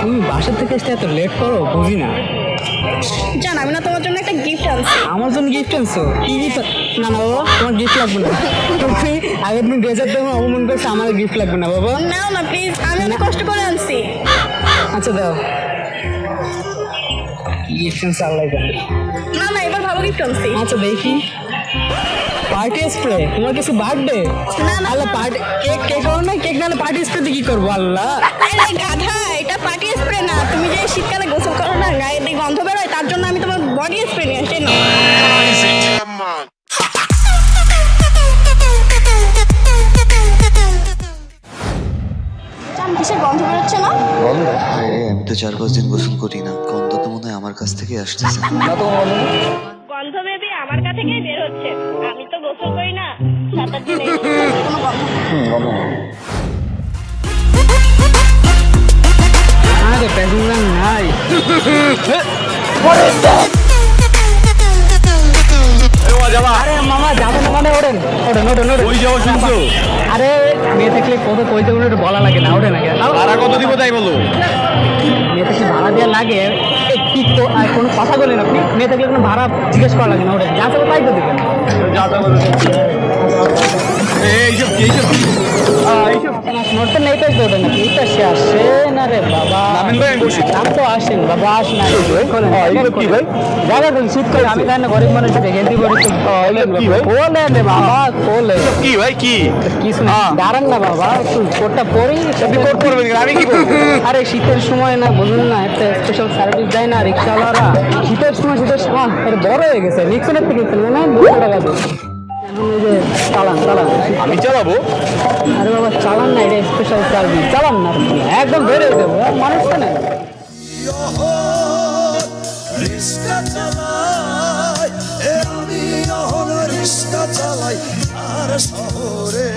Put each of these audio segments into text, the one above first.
তুমি বাসা থেকে আসতে এত লেট করো? বুঝি না। জান আমি না তোমার জন্য একটা গিফট আনছি। আমার জন্য গিফট আনছো? কি গিফট না না বাবা তোমার গিফট লাগবে না। তুমি আগের দিন ড্রেসার তখন অপমান করছে আমার গিফট লাগবে না বাবা। নাও না প্লিজ আমি অনেক কষ্ট করে আনছি। আচ্ছা দাও। গিফট আনছে আল্লাহ জানে। না না এবার ভালো গিফট আনছি। আচ্ছা দেখি। পার্টি স্প্রে তোমার কিছু বার্থডে না, না। আল্লাহ পার্টি কেক কেক করো না কেক না পার্টি স্প্রে দিয়ে কি করব আল্লাহ? আরে গাধা এটা পার্টি স্প্রে না। তুমি যে শীতকালে গোসল করো না গায়ে গন্ধ বেরোয় তার জন্য আমি তোমার বডি স্প্রে নিয়ে আসছি না? কিসের গন্ধ বেরোচ্ছে না? আমি তো চার পাঁচ দিন গোসল করি না। গন্ধ তো মনে হয় আমার কাছ থেকে আসতেছে। গন্ধ বেবি আমার কাছে থেকেই বের হচ্ছে। আমি তো গোসল করি না দিন। আরে প্যাসেঞ্জার নাই। আরে মামা মানে ওই শুনছো? আরে মেয়ে থাকলে কত কইতে বলে একটু বলা লাগে না ওঠে না কেন ভাড়া কত দিব তাই বলো? মেয়ে থাকলে ভাড়া দেওয়া লাগে। কি তো আর কোনো কথা বলেন আপনি? মেয়ে থাকলে কোনো ভাড়া জিজ্ঞেস করা লাগে না ওঠেন যা চাবো তাই তো দেবেন যা তা এইসব এইসব এইসব নড়তে নেই তো ওঠেন নাকি। এইটা সে আসে না রে বাবা। নামেন ভাই আমি বসি। রাত তো আসেন বাবা আসেন না। খোলেন। এইগুলো কি ভাই? জায়গা খুলুন শীত করে আমি জানি গরিব মানুষ দেখে বলি এইগুলো কি? ভাই? রে বাবা খোলে কি ভাই কি? কিছু না। দাঁড়ান না বাবা একটু কোটটা পরেই আপনি কোট করবেন আমি কি আরে শীতের সময় না বলুন না একটা স্পেশাল সার্ভিস দেয় না রিক্সাওয়ালারা। শীতের সময় শীতের সময় বড় হয়ে গেছে। নিক্সনের থেকে কিনলে না? দুশো টাকা দিয়ে। চালান চালান। আমি চালাবো। আরে বাবা চালান না এটা স্পেশাল সার্ভিস চালান না একদম বেড়ে দেবো মানুষ না রিস্কা চালাই আমি অহন রিস্কা চালাই আর শহরে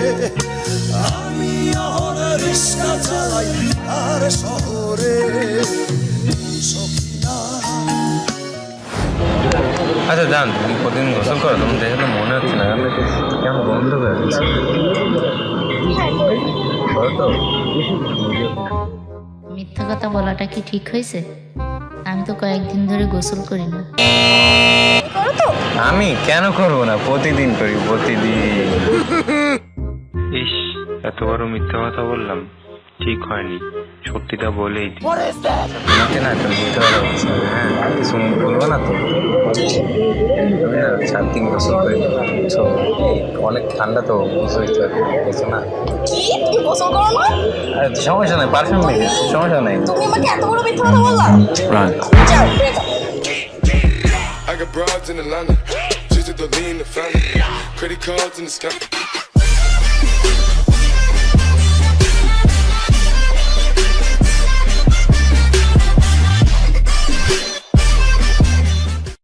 আমি অহন রিস্কা চালাই আর শহরে আচ্ছা জান তুমি প্রতিদিন গোসল করো তোমার দেখে তো মনে হচ্ছে না কেমন গন্ধ হয়ে গেছে? মিথ্যা কথা বলাটা কি ঠিক হয়েছে? আমি তো কয়েকদিন ধরে গোসল করি না। আমি কেন করব না? প্রতিদিন করি প্রতিদিন। ইস এত বড় মিথ্যা কথা বললাম ঠিক হয়নি। সত্যিটা বলেই দিই। তোমাকে না তুমি মিথ্যা কথা কিছু বলব না তো আমি না দিন গোসল করি বুঝছ? অনেক ঠান্ডা তো বুঝছোই তো বুঝছ না সমস্যা নাই পারফিউম মেখে সমস্যা নাই I got broads in Atlanta. Just to lean the family. Credit cards in the sky.